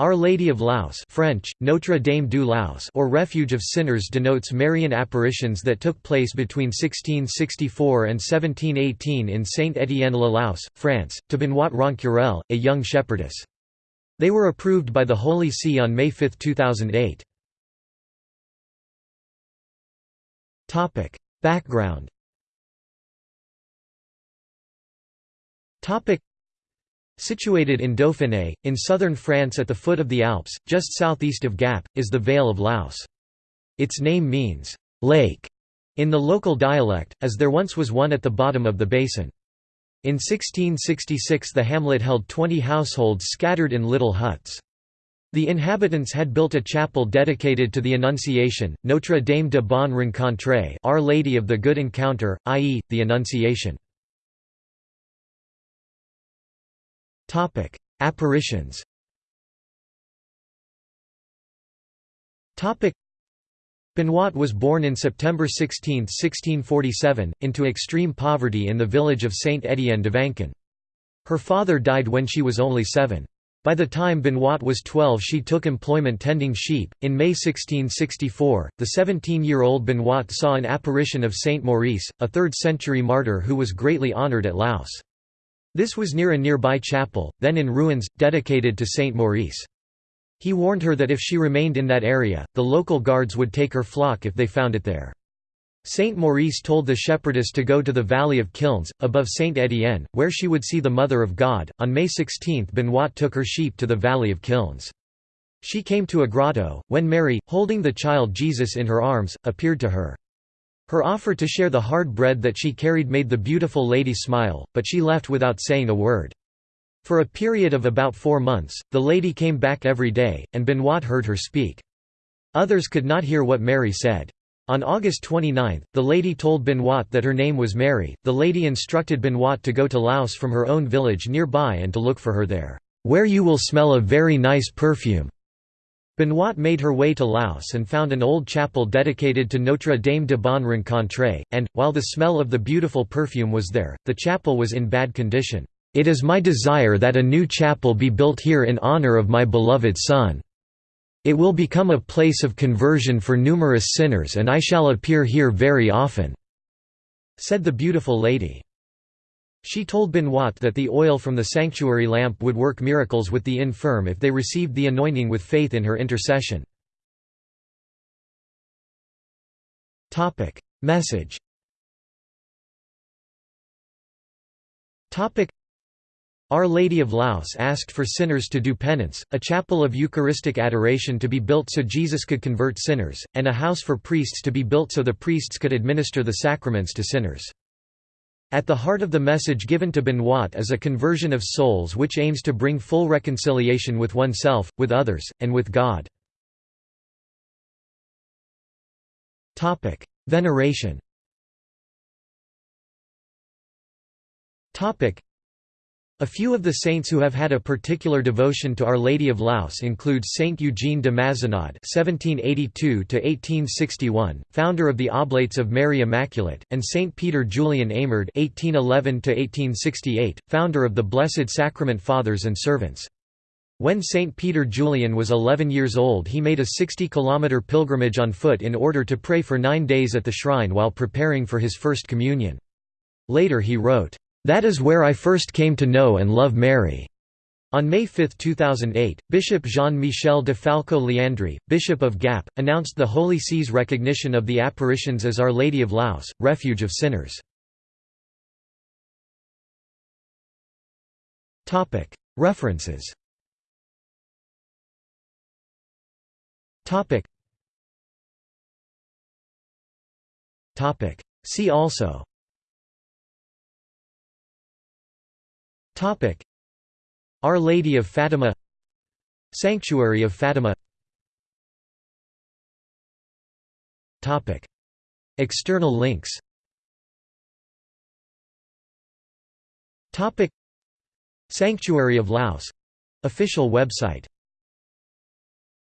Our Lady of Laus French, Notre Dame du Laus or Refuge of Sinners denotes Marian apparitions that took place between 1664 and 1718 in Saint-Étienne-le-Laus, France, to Benoît Rencurel, a young shepherdess. They were approved by the Holy See on May 5, 2008. Background Situated in Dauphiné, in southern France at the foot of the Alps, just southeast of Gap, is the Vale of Laus. Its name means, lake, in the local dialect, as there once was one at the bottom of the basin. In 1666 the hamlet held 20 households scattered in little huts. The inhabitants had built a chapel dedicated to the Annunciation, Notre Dame de Bon Rencontre Our Lady of the Good Encounter, i.e., the Annunciation. Apparitions Topic: Benoît was born in September 16, 1647, into extreme poverty in the village of Saint-Étienne d'Avançon. Her father died when she was only seven. By the time Benoît was 12 she took employment tending sheep. In May 1664, the 17-year-old Benoît saw an apparition of Saint Maurice, a 3rd-century martyr who was greatly honoured at Laus. This was near a nearby chapel, then in ruins, dedicated to Saint Maurice. He warned her that if she remained in that area, the local guards would take her flock if they found it there. Saint Maurice told the shepherdess to go to the valley of Kilns, above Saint Étienne, where she would see the Mother of God. On May 16 Benoît took her sheep to the valley of Kilns. She came to a grotto, when Mary, holding the child Jesus in her arms, appeared to her. Her offer to share the hard bread that she carried made the beautiful lady smile, but she left without saying a word. For a period of about four months, the lady came back every day, and Benoît heard her speak. Others could not hear what Mary said. On August 29, the lady told Benoît that her name was Mary. The lady instructed Benoît to go to Laus from her own village nearby and to look for her there, where you will smell a very nice perfume. Benoît made her way to Laus and found an old chapel dedicated to Notre Dame de Bon Rencontre, and, while the smell of the beautiful perfume was there, the chapel was in bad condition. "'It is my desire that a new chapel be built here in honor of my beloved Son. It will become a place of conversion for numerous sinners and I shall appear here very often,' said the beautiful lady. She told Benoît that the oil from the sanctuary lamp would work miracles with the infirm if they received the anointing with faith in her intercession. Message our Lady of Laus asked for sinners to do penance, a chapel of Eucharistic adoration to be built so Jesus could convert sinners, and a house for priests to be built so the priests could administer the sacraments to sinners. At the heart of the message given to Benoît is a conversion of souls which aims to bring full reconciliation with oneself, with others, and with God. Veneration a few of the saints who have had a particular devotion to Our Lady of Laus include Saint Eugene de Mazenod (1782–1861), founder of the Oblates of Mary Immaculate, and Saint Peter Julian Eymard (1811–1868), founder of the Blessed Sacrament Fathers and Servants. When Saint Peter Julian was 11 years old he made a 60-kilometer pilgrimage on foot in order to pray for nine days at the shrine while preparing for his First Communion. Later he wrote, that is where I first came to know and love Mary. On May 5, 2008, Bishop Jean-Michel de Falco Leandri, Bishop of Gap, announced the Holy See's recognition of the apparitions as Our Lady of Laus, Refuge of Sinners. References. See also Topic. Our Lady of Fatima. Sanctuary of Fatima. Topic. External links. Topic. Sanctuary of Laus. Official website